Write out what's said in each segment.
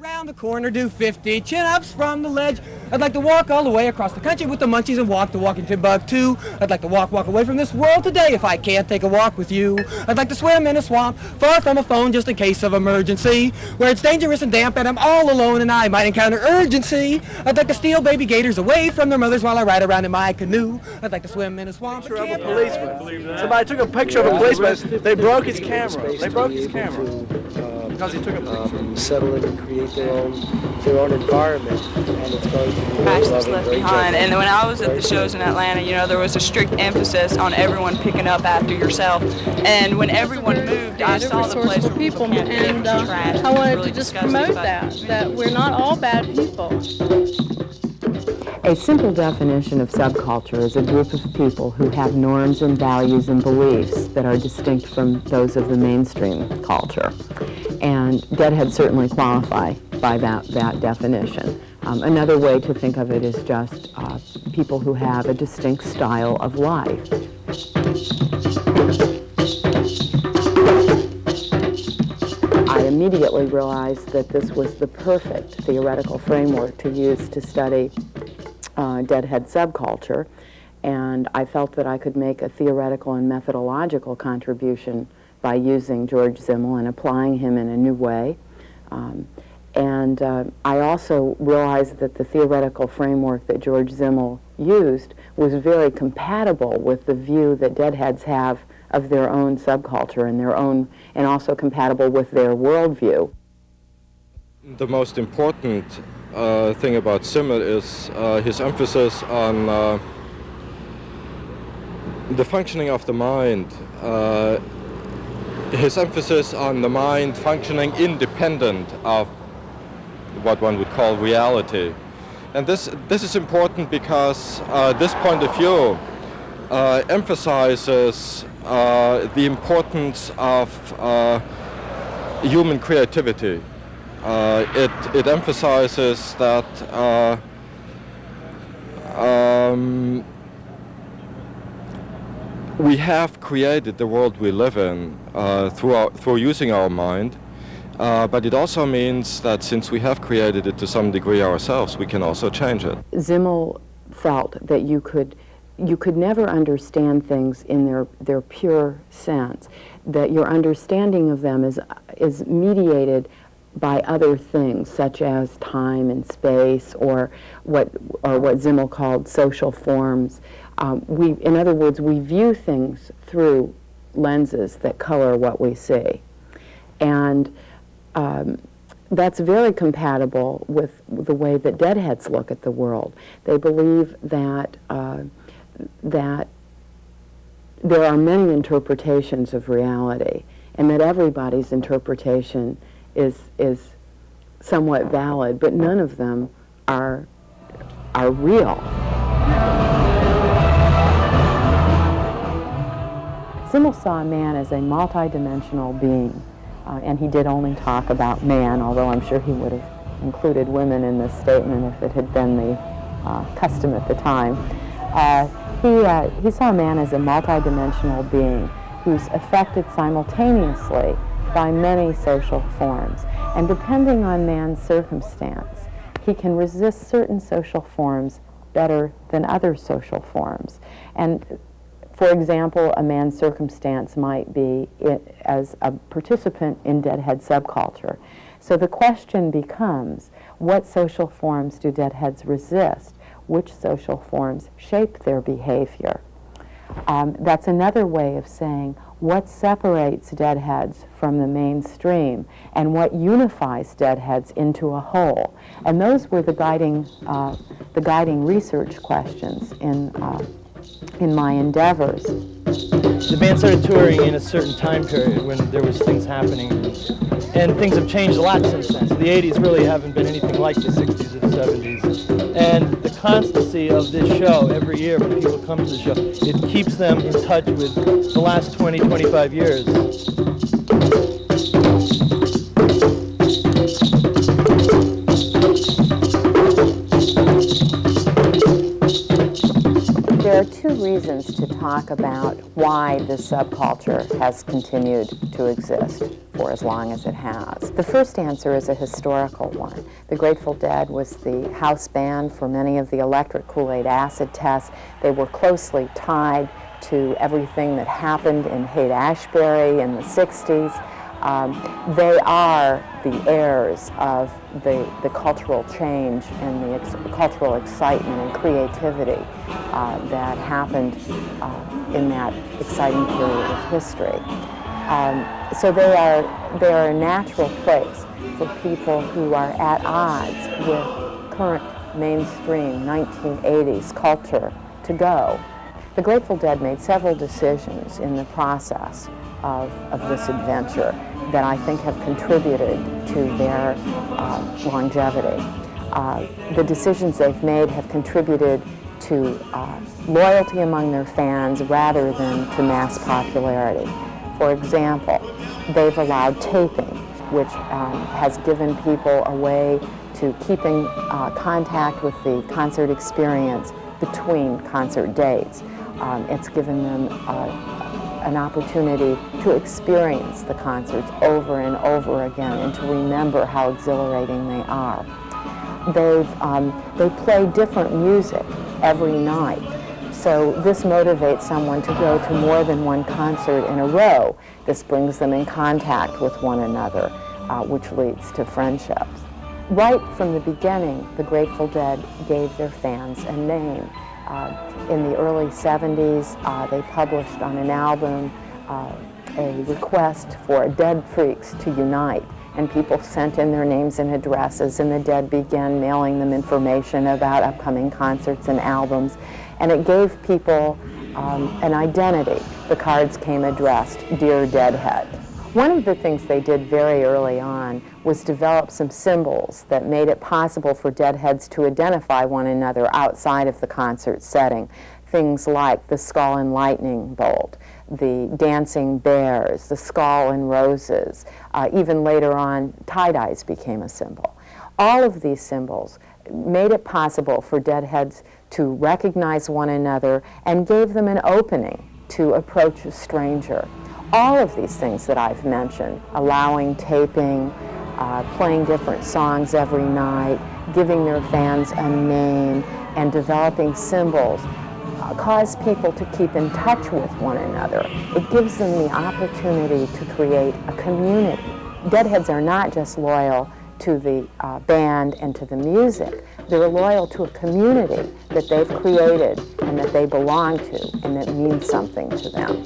Around the corner, do 50 chin-ups from the ledge. I'd like to walk all the way across the country with the munchies and walk the walking Timbuktu. I'd like to walk, walk away from this world today if I can't take a walk with you. I'd like to swim in a swamp, far from a phone just in case of emergency, where it's dangerous and damp and I'm all alone and I might encounter urgency. I'd like to steal baby gators away from their mothers while I ride around in my canoe. I'd like to swim in a swamp. Picture a policeman. Somebody took a picture of a policeman. They broke his camera. They broke his camera because he took a picture. Um, settle in and create their own their own environment, and it's going to be Trash very that's loving, left very behind. gentle, And when I was at the shows in. Atlanta, you know, there was a strict emphasis on everyone picking up after yourself. And when everyone moved, I saw the place resourceful where people, people can't and uh, trash. I wanted Really to just promote that, that we're not all bad people. A simple definition of subculture is a group of people who have norms and values and beliefs that are distinct from those of the mainstream culture. And Deadhead certainly qualify by that, that definition. Um, another way to think of it is just uh, people who have a distinct style of life. I immediately realized that this was the perfect theoretical framework to use to study uh, deadhead subculture, and I felt that I could make a theoretical and methodological contribution by using George Simmel and applying him in a new way. Um, and uh, I also realized that the theoretical framework that George Simmel used was very compatible with the view that deadheads have of their own subculture and their own, and also compatible with their worldview. The most important uh, thing about Simmel is uh, his emphasis on uh, the functioning of the mind. His emphasis on the mind functioning independent of what one would call reality. And this, this is important because uh, this point of view uh, emphasizes uh, the importance of uh, human creativity. Uh, it, it emphasizes that uh, um, we have created the world we live in uh, through, our, through using our mind, uh, but it also means that since we have created it to some degree ourselves, we can also change it. Simmel felt that you could you could never understand things in their, their pure sense, that your understanding of them is, is mediated by other things such as time and space or what, or what Simmel called social forms. Um, we, in other words, we view things through lenses that color what we see. And um, that's very compatible with the way that deadheads look at the world. They believe that uh, that there are many interpretations of reality and that everybody's interpretation is, is somewhat valid, but none of them are, are real. Simmel saw man as a multidimensional being, uh, and he did only talk about man, although I'm sure he would have included women in this statement if it had been the uh, custom at the time. Uh, he, uh, he saw man as a multidimensional being who's affected simultaneously by many social forms. And depending on man's circumstance, he can resist certain social forms better than other social forms. And for example, a man's circumstance might be it, as a participant in deadhead subculture. So the question becomes, what social forms do deadheads resist? Which social forms shape their behavior? Um, that's another way of saying what separates deadheads from the mainstream and what unifies deadheads into a whole. And those were the guiding, uh, the guiding research questions in, uh, in my endeavors. The band started touring in a certain time period when there was things happening, and things have changed a lot since then. So the 80s really haven't been anything like the 60s or the 70s. And the constancy of this show every year when people come to the show, it keeps them in touch with the last 20, 25 years. Reasons to talk about why this subculture has continued to exist for as long as it has. The first answer is a historical one. The Grateful Dead was the house band for many of the electric Kool-Aid acid tests. They were closely tied to everything that happened in Haight-Ashbury in the 60s. Um, they are the heirs of the, the cultural change and the ex cultural excitement and creativity uh, that happened uh, in that exciting period of history. Um, so they are, they are a natural place for people who are at odds with current mainstream 1980s culture to go. The Grateful Dead made several decisions in the process of, of this adventure that I think have contributed to their uh, longevity. Uh, the decisions they've made have contributed to uh, loyalty among their fans rather than to mass popularity. For example, they've allowed taping, which um, has given people a way to keeping uh, contact with the concert experience between concert dates. Um, it's given them uh, an opportunity to experience the concerts over and over again and to remember how exhilarating they are. They've, um, they play different music every night. So this motivates someone to go to more than one concert in a row. This brings them in contact with one another, uh, which leads to friendships. Right from the beginning, the Grateful Dead gave their fans a name. Uh, in the early 70s, uh, they published on an album uh, a request for Dead Freaks to unite. And people sent in their names and addresses, and the Dead began mailing them information about upcoming concerts and albums. And it gave people um, an identity. The cards came addressed, Dear Deadhead. One of the things they did very early on was develop some symbols that made it possible for deadheads to identify one another outside of the concert setting. Things like the skull and lightning bolt, the dancing bears, the skull and roses. Uh, even later on, tie-dyes became a symbol. All of these symbols made it possible for deadheads to recognize one another and gave them an opening to approach a stranger all of these things that I've mentioned, allowing taping, uh, playing different songs every night, giving their fans a name, and developing symbols uh, cause people to keep in touch with one another. It gives them the opportunity to create a community. Deadheads are not just loyal to the uh, band and to the music. They're loyal to a community that they've created and that they belong to and that means something to them.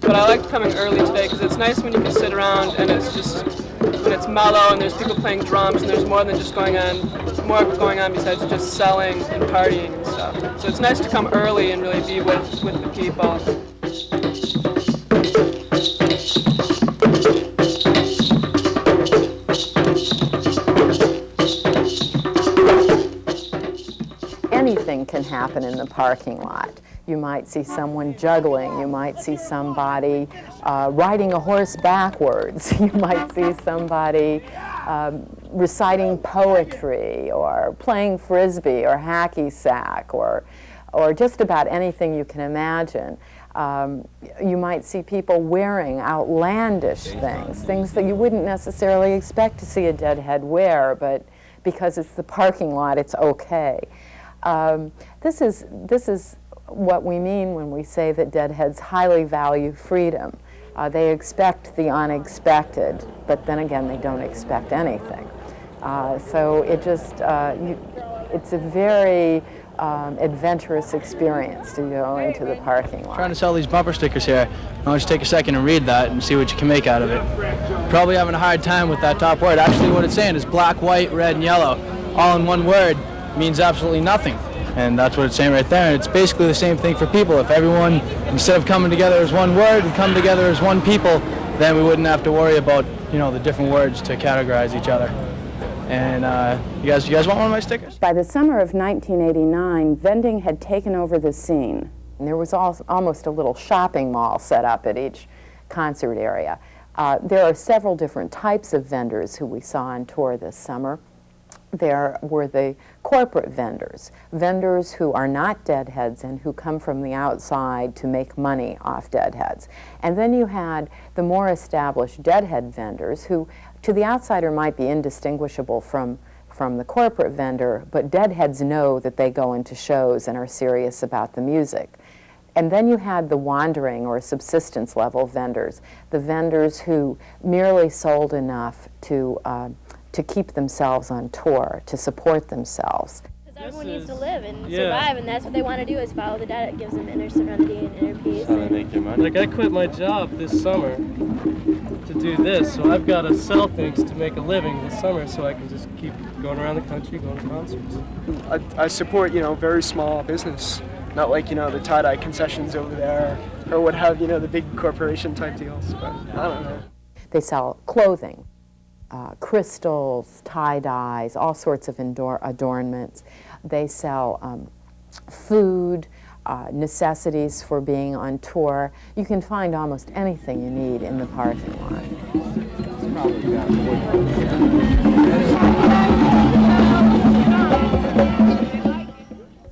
But I like coming early today because it's nice when you can sit around and it's just when it's mellow and there's people playing drums and there's more than just going on, more going on besides just selling and partying and stuff. So it's nice to come early and really be with, with the people. Anything can happen in the parking lot. You might see someone juggling. You might see somebody uh, riding a horse backwards. You might see somebody um, reciting poetry or playing frisbee or hacky sack or, or just about anything you can imagine. Um, you might see people wearing outlandish things, things that you wouldn't necessarily expect to see a deadhead wear, but because it's the parking lot, it's okay. Um, this is, this is what we mean when we say that deadheads highly value freedom. Uh, they expect the unexpected, but then again, they don't expect anything. Uh, so it just, uh, you, it's a very um, adventurous experience to go into the parking lot. Trying to sell these bumper stickers here. I'll just take a second and read that and see what you can make out of it. Probably having a hard time with that top word. Actually, what it's saying is black, white, red, and yellow. All in one word means absolutely nothing and that's what it's saying right there. And it's basically the same thing for people. If everyone, instead of coming together as one word and come together as one people, then we wouldn't have to worry about, you know, the different words to categorize each other. And uh, you guys, you guys want one of my stickers? By the summer of 1989, vending had taken over the scene. And there was al almost a little shopping mall set up at each concert area. Uh, there are several different types of vendors who we saw on tour this summer. There were the corporate vendors, vendors who are not deadheads and who come from the outside to make money off deadheads. And then you had the more established deadhead vendors who, to the outsider, might be indistinguishable from from the corporate vendor, but deadheads know that they go into shows and are serious about the music. And then you had the wandering or subsistence level vendors, the vendors who merely sold enough to, uh, to keep themselves on tour, to support themselves. Because everyone needs to live and yeah. survive, and that's what they want to do is follow the diet It gives them inner serenity and inner peace. And like I quit my job this summer to do this, so I've got to sell things to make a living this summer, so I can just keep going around the country, going to concerts. I, I support, you know, very small business, not like, you know, the tie-dye concessions over there, or what have, you know, the big corporation type deals, but I don't know. They sell clothing, uh, crystals, tie-dyes, all sorts of adornments. They sell um, food, uh, necessities for being on tour. You can find almost anything you need in the parking lot.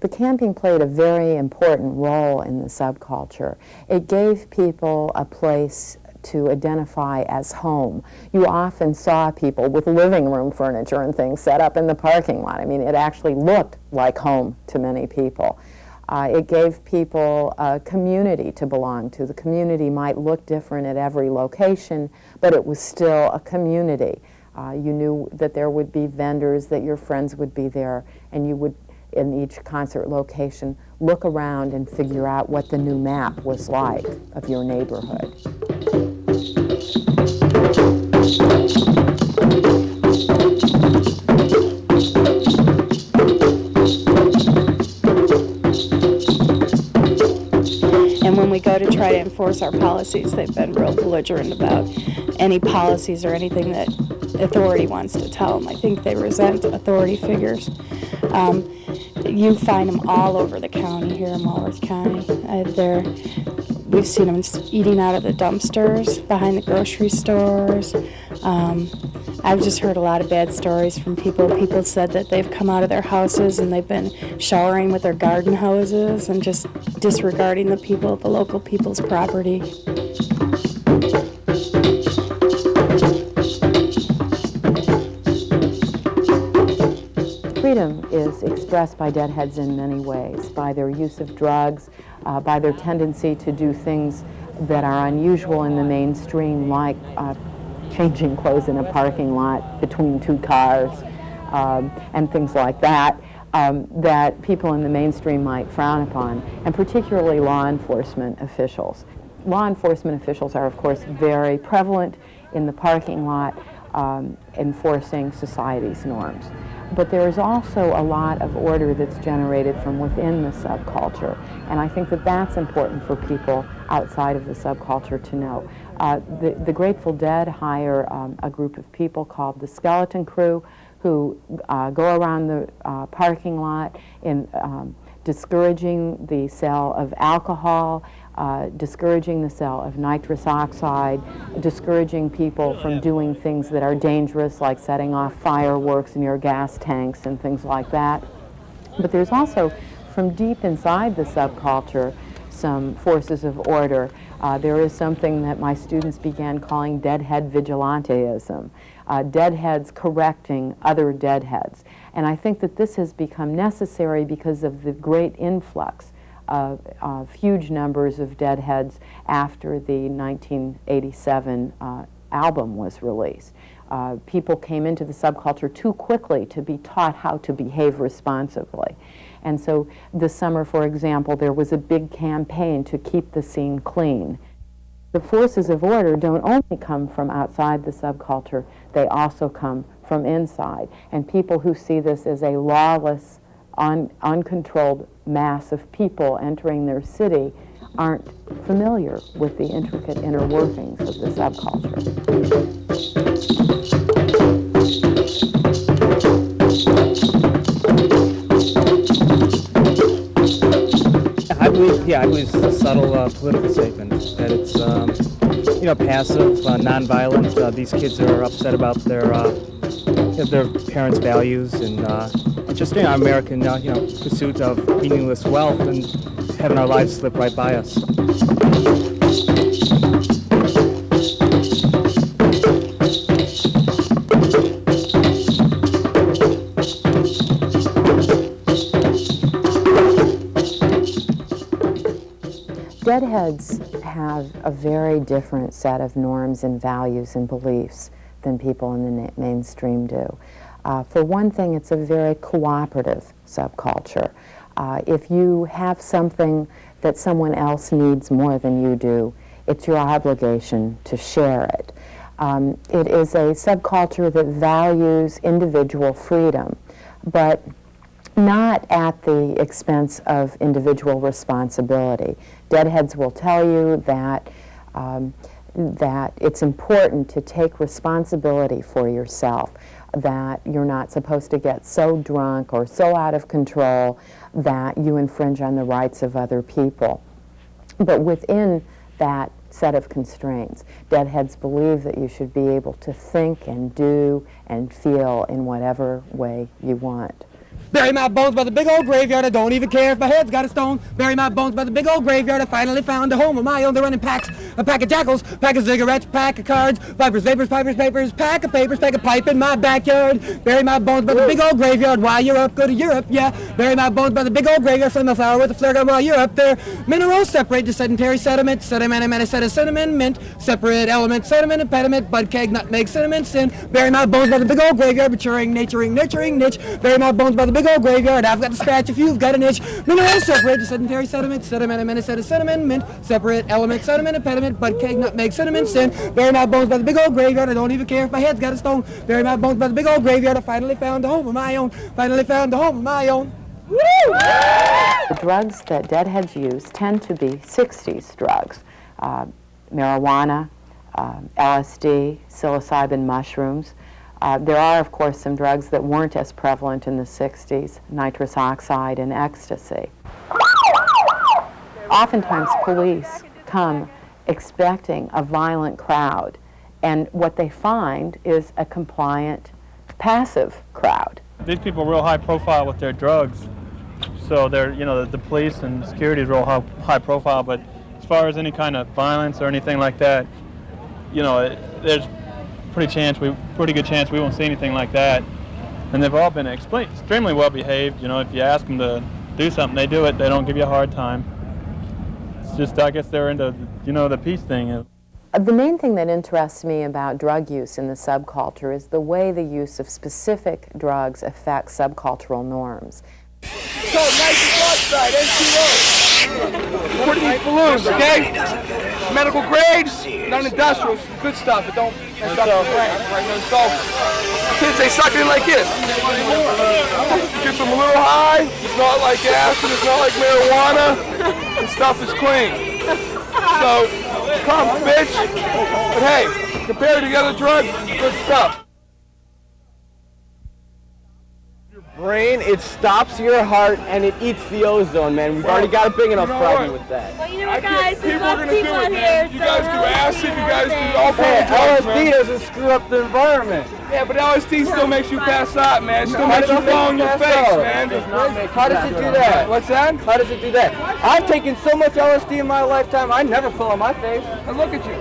The camping played a very important role in the subculture. It gave people a place to identify as home. You often saw people with living room furniture and things set up in the parking lot. I mean, it actually looked like home to many people. Uh, it gave people a community to belong to. The community might look different at every location, but it was still a community. Uh, you knew that there would be vendors, that your friends would be there, and you would, in each concert location, look around and figure out what the new map was like of your neighborhood. Enforce our policies, they've been real belligerent about any policies or anything that authority wants to tell them. I think they resent authority figures. Um, you find them all over the county here in Walworth County. Uh, they're, we've seen them eating out of the dumpsters behind the grocery stores. Um, I've just heard a lot of bad stories from people. People said that they've come out of their houses and they've been showering with their garden hoses and just disregarding the people, the local people's property. Freedom is expressed by deadheads in many ways, by their use of drugs, uh, by their tendency to do things that are unusual in the mainstream, like uh, changing clothes in a parking lot between two cars um, and things like that. Um, that people in the mainstream might frown upon, and particularly law enforcement officials. Law enforcement officials are, of course, very prevalent in the parking lot um, enforcing society's norms. But there is also a lot of order that's generated from within the subculture, and I think that that's important for people outside of the subculture to know. Uh, the, the, Grateful Dead hire um, a group of people called the Skeleton Crew who uh, go around the uh, parking lot in um, discouraging the sale of alcohol, uh, discouraging the sale of nitrous oxide, discouraging people from doing things that are dangerous like setting off fireworks near gas tanks and things like that. But there's also, from deep inside the subculture, some forces of order. Uh, there is something that my students began calling deadhead vigilanteism, uh, deadheads correcting other deadheads. And I think that this has become necessary because of the great influx of, huge numbers of deadheads after the 1987 uh, album was released. Uh, people came into the subculture too quickly to be taught how to behave responsibly. And so this summer, for example, there was a big campaign to keep the scene clean. The forces of order don't only come from outside the subculture, they also come from inside. And people who see this as a lawless, un uncontrolled mass of people entering their city aren't familiar with the intricate inner workings of the subculture. I believe Yeah, I believe it's a subtle uh, political statement that it's, um, you know, passive, uh, nonviolent. Uh, these kids are upset about their uh, their parents' values and uh, just you know, American, uh, you know, pursuit of meaningless wealth and having our lives slip right by us. Deadheads have a very different set of norms and values and beliefs than people in the mainstream do. Uh, for one thing, it's a very cooperative subculture. Uh, if you have something that someone else needs more than you do, it's your obligation to share it. Um, it is a subculture that values individual freedom, but not at the expense of individual responsibility. Deadheads will tell you that, um, that it's important to take responsibility for yourself, that you're not supposed to get so drunk or so out of control that you infringe on the rights of other people. But within that set of constraints, deadheads believe that you should be able to think and do and feel in whatever way you want. Bury my bones by the big old graveyard. I don't even care if my head's got a stone. Bury my bones by the big old graveyard. I finally found a home of my own. They're running packs. A pack of jackals, pack of cigarettes, pack of cards, vipers, vapors, pipers, papers, pack of papers, pack of pipe in my backyard. Bury my bones by the big old graveyard. While you're up, go to Europe, yeah. Bury my bones by the big old graveyard. Flame a flower with a flare gun while you're up there. Minerals separate the sedentary sediment. Sediment sediment, sediment, mint. Separate element, sediment, impediment, bud keg, nutmeg, cinnamon, sin. Bury my bones by the big old graveyard. Maturing, naturing, nurturing, niche. Bury my bones by the big old graveyard. I've got the scratch if you've got an itch. Minerals separate the sedentary sediment, sediment, of sediment, mint, separate element, sediment, impediment, but keg, nutmeg, cinnamon, sin. Bury my bones by the big old graveyard. I don't even care if my head's got a stone. Bury my bones by the big old graveyard. I finally found a home of my own. Finally found a home of my own. Woo! The drugs that deadheads use tend to be 60s drugs. Uh, marijuana, uh, LSD, psilocybin mushrooms. Uh, there are, of course, some drugs that weren't as prevalent in the 60s, nitrous oxide and ecstasy. Oftentimes, police come expecting a violent crowd, and what they find is a compliant, passive crowd. These people are real high profile with their drugs, so they're, you know, the, the police and security is real high, high profile, but as far as any kind of violence or anything like that, you know, it, there's pretty chance we pretty good chance we won't see anything like that. And they've all been extremely well behaved. You know, if you ask them to do something, they do it. They don't give you a hard time. It's just I guess they're into you know the peace thing. Uh, the main thing that interests me about drug use in the subculture is the way the use of specific drugs affects subcultural norms. So, nice N2O. these balloons, okay? medical grade, non-industrial, good stuff, but don't mess up the brain. Right? So kids, they suck in like this. Gets them a little high. It's not like acid. It's not like marijuana. The stuff is clean. So come, bitch. But hey, compared to the other drugs, good stuff. Brain, it stops your heart, and it eats the ozone, man. We've already got a big enough problem with that. Well, you know what, guys? There's lots of people out here. You guys do acid, you guys do all kinds of drugs, LSD doesn't screw up the environment. Yeah, but LSD still makes you pass out, man. It still makes you fall on your face, man. How does it do that? What's that? How does it do that? I've taken so much LSD in my lifetime, I never fall on my face. And look at you.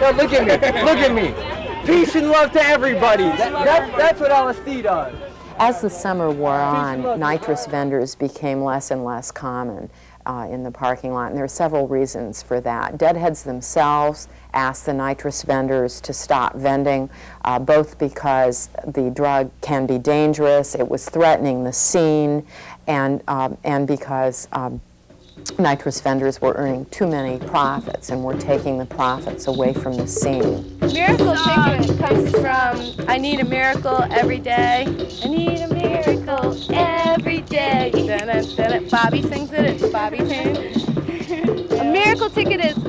Yeah, look at me. look at me. Peace and love to everybody. That, that, that's what LSD does. As the summer wore on, nitrous vendors became less and less common uh, in the parking lot, and there are several reasons for that. Deadheads themselves asked the nitrous vendors to stop vending, uh, both because the drug can be dangerous, it was threatening the scene, and, um, and because um, nitrous vendors were earning too many profits and were taking the profits away from the scene. Miracle Chicken comes from I need a miracle every day. I need a miracle every day. Dun -dun, dun Bobby sings it, it's Bobby tune. a miracle ticket is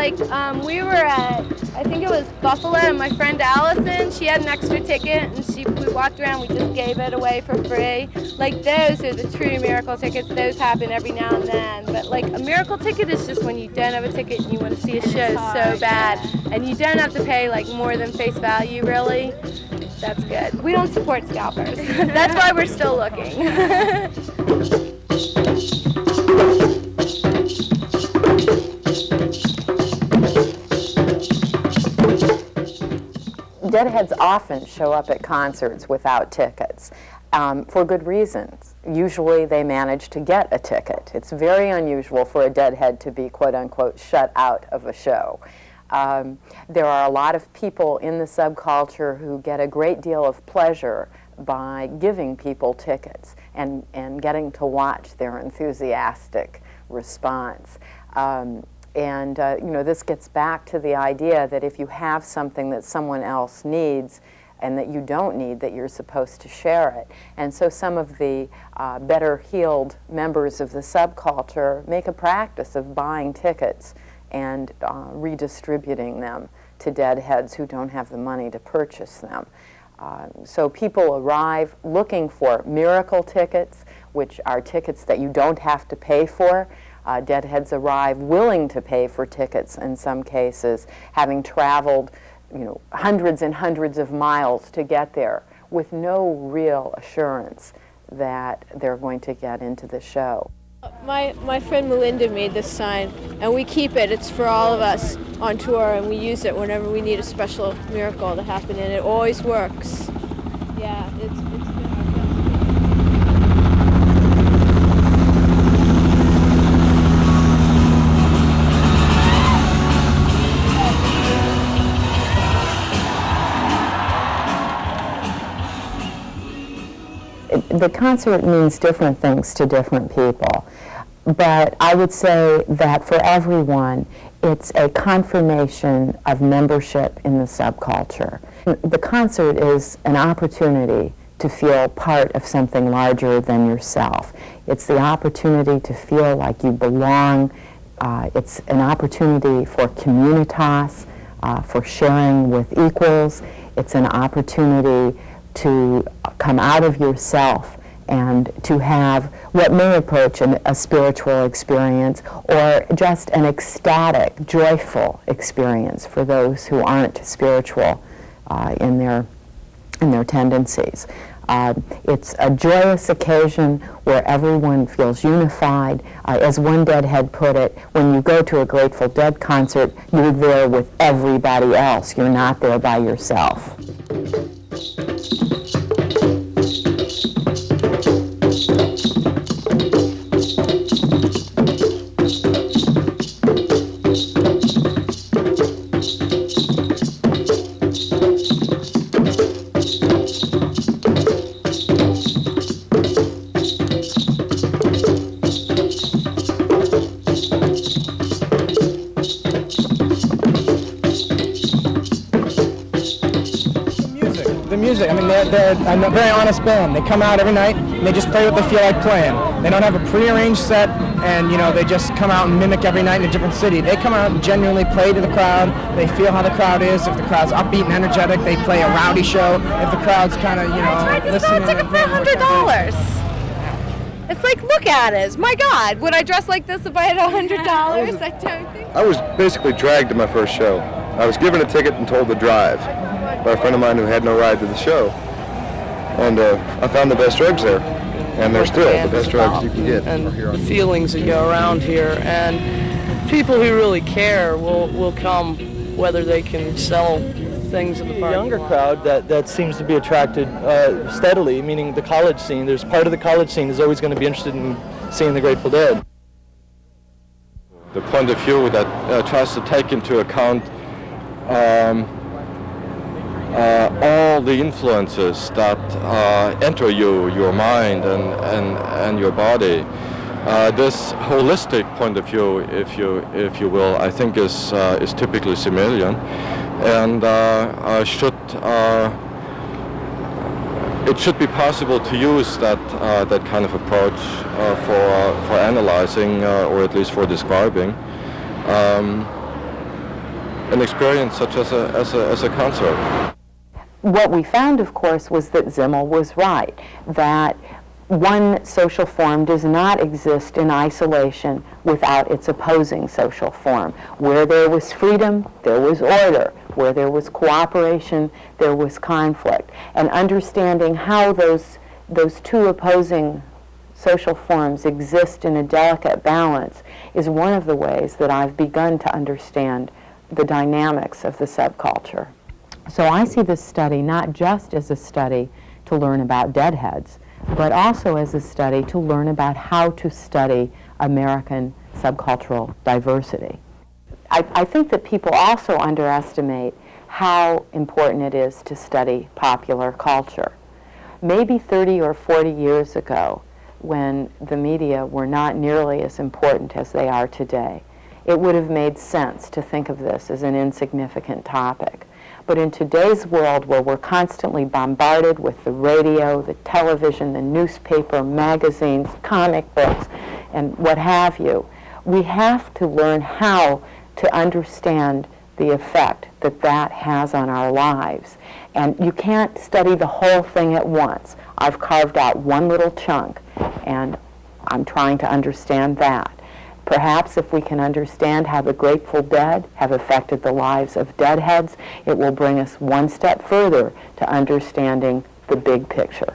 like um, we were at, I think it was Buffalo, and my friend Allison, she had an extra ticket, and she we walked around. We just gave it away for free. Like those are the true miracle tickets. Those happen every now and then. But like a miracle ticket is just when you don't have a ticket and you want to see a show so bad, and you don't have to pay like more than face value really. That's good. We don't support scalpers. That's why we're still looking. Deadheads often show up at concerts without tickets um, for good reasons. Usually they manage to get a ticket. It's very unusual for a deadhead to be quote unquote shut out of a show. Um, there are a lot of people in the subculture who get a great deal of pleasure by giving people tickets and, and getting to watch their enthusiastic response. Um, and uh, you know, this gets back to the idea that if you have something that someone else needs and that you don't need, that you're supposed to share it. And so some of the uh, better heeled members of the subculture make a practice of buying tickets and uh, redistributing them to deadheads who don't have the money to purchase them. Uh, so people arrive looking for miracle tickets, which are tickets that you don't have to pay for. Uh, deadheads arrive willing to pay for tickets in some cases, having traveled you know, hundreds and hundreds of miles to get there with no real assurance that they're going to get into the show. My, my friend Melinda made this sign, and we keep it. It's for all of us on tour, and we use it whenever we need a special miracle to happen, and it always works. Yeah, it's, it's the concert means different things to different people. But I would say that for everyone, it's a confirmation of membership in the subculture. The concert is an opportunity to feel part of something larger than yourself. It's the opportunity to feel like you belong. Uh, it's an opportunity for communitas, uh, for sharing with equals. It's an opportunity to come out of yourself and to have what may approach an, a spiritual experience or just an ecstatic, joyful experience for those who aren't spiritual uh, in, their, in their tendencies. Uh, it's a joyous occasion where everyone feels unified. Uh, as one Deadhead put it, when you go to a Grateful Dead concert, you're there with everybody else. You're not there by yourself. They're, they're a very honest band. They come out every night and they just play what they feel like playing. They don't have a prearranged set and you know they just come out and mimic every night in a different city. They come out and genuinely play to the crowd. They feel how the crowd is. If the crowd's upbeat and energetic, they play a rowdy show. If the crowd's kind of you know I tried to sell a ticket for hundred dollars. It's like, look at it. My God, would I dress like this if I had a hundred dollars? I don't think. I was basically dragged to my first show. I was given a ticket and told to drive by a friend of mine who had no ride to the show and uh, I found the best drugs there, and they're still the best drugs you can get. And the feelings that go around here, and people who really care will will come, whether they can sell things in the parking younger lot. crowd that, that seems to be attracted uh, steadily, meaning the college scene. There's part of the college scene is always going to be interested in seeing the Grateful Dead. The point of view that uh, tries to take into account um, all the influences that uh, enter you, your mind and, and, and your body. Uh, this holistic point of view, if you, if you will, I think is, uh, is typically Simmelian and uh, should, uh, it should be possible to use that, that kind of approach for, for analyzing or at least for describing. Um, an experience such as a, as a, as a concert. What we found, of course, was that Simmel was right, that one social form does not exist in isolation without its opposing social form. Where there was freedom, there was order. Where there was cooperation, there was conflict. And understanding how those, those two opposing social forms exist in a delicate balance is one of the ways that I've begun to understand the dynamics of the subculture. So I see this study not just as a study to learn about deadheads, but also as a study to learn about how to study American subcultural diversity. I, I think that people also underestimate how important it is to study popular culture. Maybe 30 or 40 years ago, when the media were not nearly as important as they are today, it would have made sense to think of this as an insignificant topic. But in today's world where we're constantly bombarded with the radio, the television, the newspaper, magazines, comic books, and what have you, we have to learn how to understand the effect that that has on our lives. And you can't study the whole thing at once. I've carved out one little chunk, and I'm trying to understand that. Perhaps if we can understand how the Grateful Dead have affected the lives of deadheads, it will bring us one step further to understanding the big picture.